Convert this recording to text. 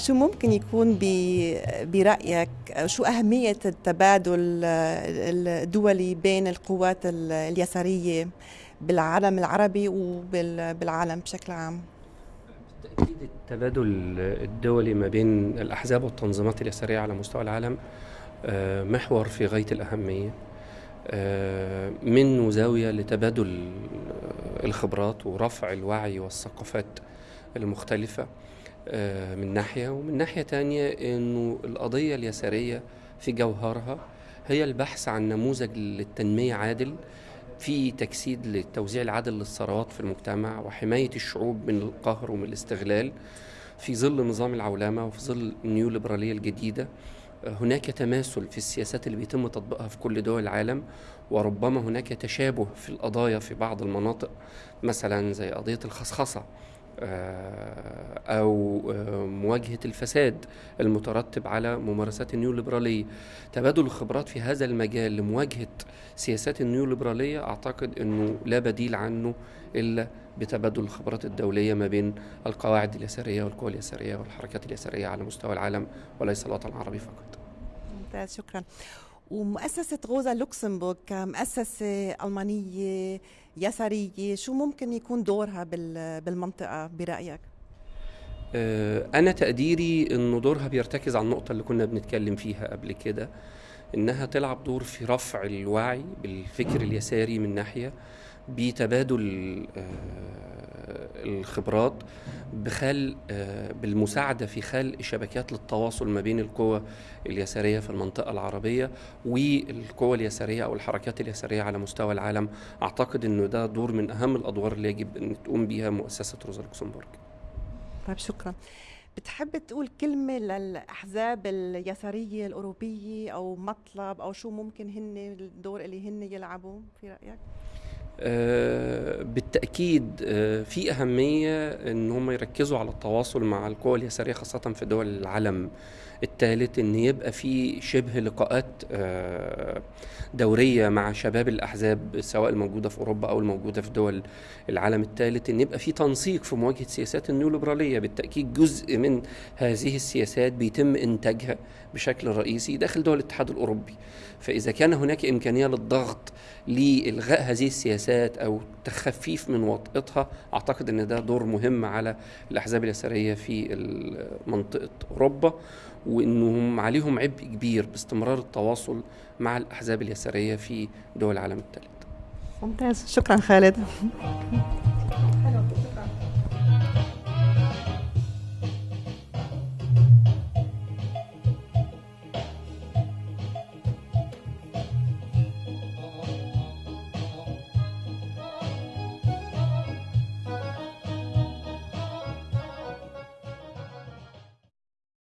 شو ممكن يكون برأيك شو أهمية التبادل الدولي بين القوات اليسارية بالعالم العربي وبالعالم بشكل عام؟ بالتأكيد التبادل الدولي ما بين الأحزاب والتنظيمات اليسارية على مستوى العالم آه، محور في غاية الأهمية آه، من زاوية لتبادل الخبرات ورفع الوعي والثقافات المختلفة آه، من ناحية ومن ناحية تانية أنه القضية اليسارية في جوهرها هي البحث عن نموذج للتنمية عادل في تجسيد للتوزيع العادل للثروات في المجتمع وحماية الشعوب من القهر ومن الاستغلال في ظل نظام العولمة وفي ظل النيو ليبرالية الجديدة هناك تماثل في السياسات اللي بيتم تطبيقها في كل دول العالم وربما هناك تشابه في القضايا في بعض المناطق مثلا زي قضية الخصخصة. آه، أو آه، مواجهة الفساد المترتب على ممارسات النيو ليبرالية تبادل الخبرات في هذا المجال لمواجهة سياسات النيو ليبرالية أعتقد أنه لا بديل عنه إلا بتبادل الخبرات الدولية ما بين القواعد اليسارية والقوى اليسارية والحركات اليسارية على مستوى العالم وليس الوطن العربي فقط. ممتاز شكرا. ومؤسسة روزا لوكسمبورغ كمؤسسة ألمانية يسارية شو ممكن يكون دورها بالمنطقة برأيك؟ آه، أنا تقديري أنه دورها بيرتكز على النقطة اللي كنا بنتكلم فيها قبل كده إنها تلعب دور في رفع الوعي بالفكر اليساري من ناحية بتبادل آه، الخبرات بخل آه، بالمساعدة في خلق شبكات للتواصل ما بين القوى اليسارية في المنطقة العربية والقوى اليسارية أو الحركات اليسارية على مستوى العالم. أعتقد إنه ده دور من أهم الأدوار اللي يجب إن تقوم بها مؤسسة روزا لوكسمبورغ. طيب شكرا. بتحب تقول كلمة للأحزاب اليسارية الأوروبية أو مطلب أو شو ممكن هن الدور اللي هن يلعبوا في رأيك؟ آه، بالتأكيد آه، في أهمية أن هم يركزوا على التواصل مع القوى اليسارية خاصة في دول العالم الثالث أن يبقى في شبه لقاءات آه، دورية مع شباب الأحزاب سواء الموجودة في أوروبا أو الموجودة في دول العالم الثالث أن يبقى في تنسيق في مواجهة سياسات النيوليبرالية. بالتأكيد جزء من هذه السياسات بيتم إنتاجها بشكل رئيسي داخل دول الاتحاد الأوروبي. فإذا كان هناك إمكانية للضغط لإلغاء هذه السياسات أو تخفيف من وطئتها أعتقد أن ده دور مهم على الأحزاب اليسارية في منطقة أوروبا وأنهم عليهم عبء كبير باستمرار التواصل مع الأحزاب اليسارية في دول العالم الثالث ممتاز. شكرا خالد.